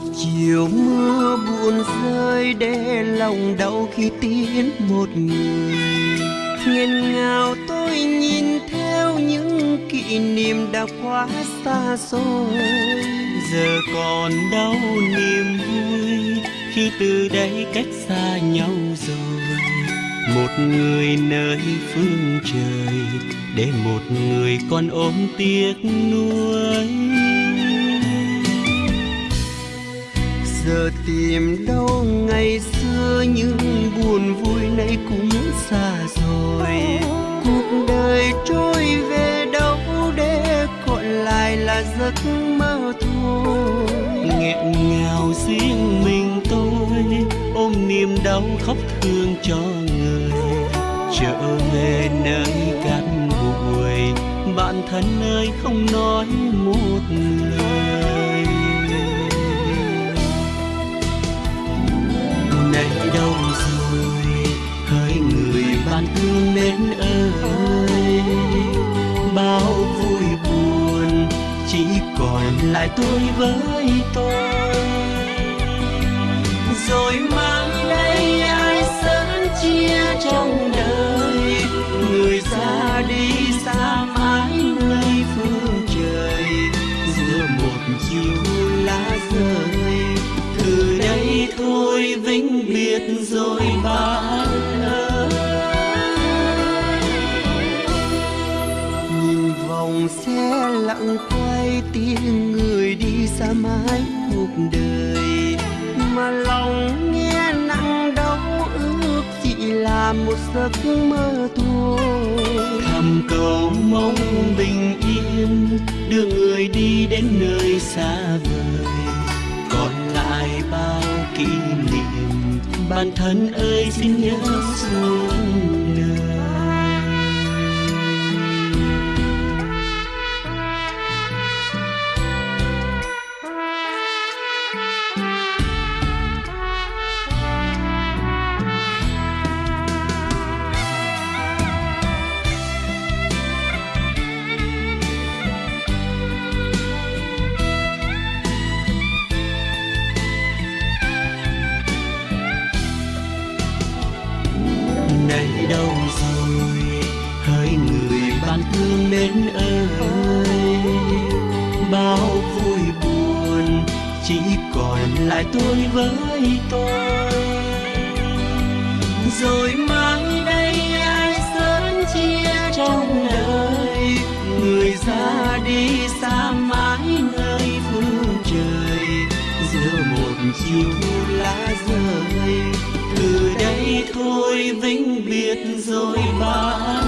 một chiều mưa buồn rơi để lòng đau khi tiến một người. Nghiêng ngào tôi nhìn theo những kỷ niệm đã quá xa xôi giờ còn đau niềm vui khi từ đây cách xa nhau rồi. Một người nơi phương trời để một người con ôm tiếc nuối. Giờ tìm đâu ngày xưa những buồn vui nay cũng xa rồi. Cuộc đời trôi về đâu để còn lại là giấc mơ thôi. Nghẹn ngào riêng mình tôi, ôm niềm đau khóc thương cho người. Trở về nơi cát bụi, bạn thân ơi không nói một lời. Đây đâu rồi hỡi người bạn thương mến ơi. Bao vui buồn, chỉ còn lại tôi với tôi. Rồi mang đây ai sớm chia trong đời, người ra đi xa mãi nơi phương trời. Giữa một chiều lá rơi thôi vĩnh biệt rồi bạn ơi. Nhìn vòng xe lặng quay tiếng người đi xa mãi cuộc đời. Mà lòng nghe nặng đau ước chỉ là một giấc mơ thôi. Thầm cầu kỷ niệm. Bản thân ơi xin nhớ xuống. Đâu rồi? Hỡi người bạn thương mến ơi, bao vui buồn chỉ còn lại tôi với tôi. Rồi mai đây ai sớm chia trong đời, người ra đi xa mãi nơi phương trời, giữa một chiều lá rơi từ đây thôi vĩnh biệt rồi bạn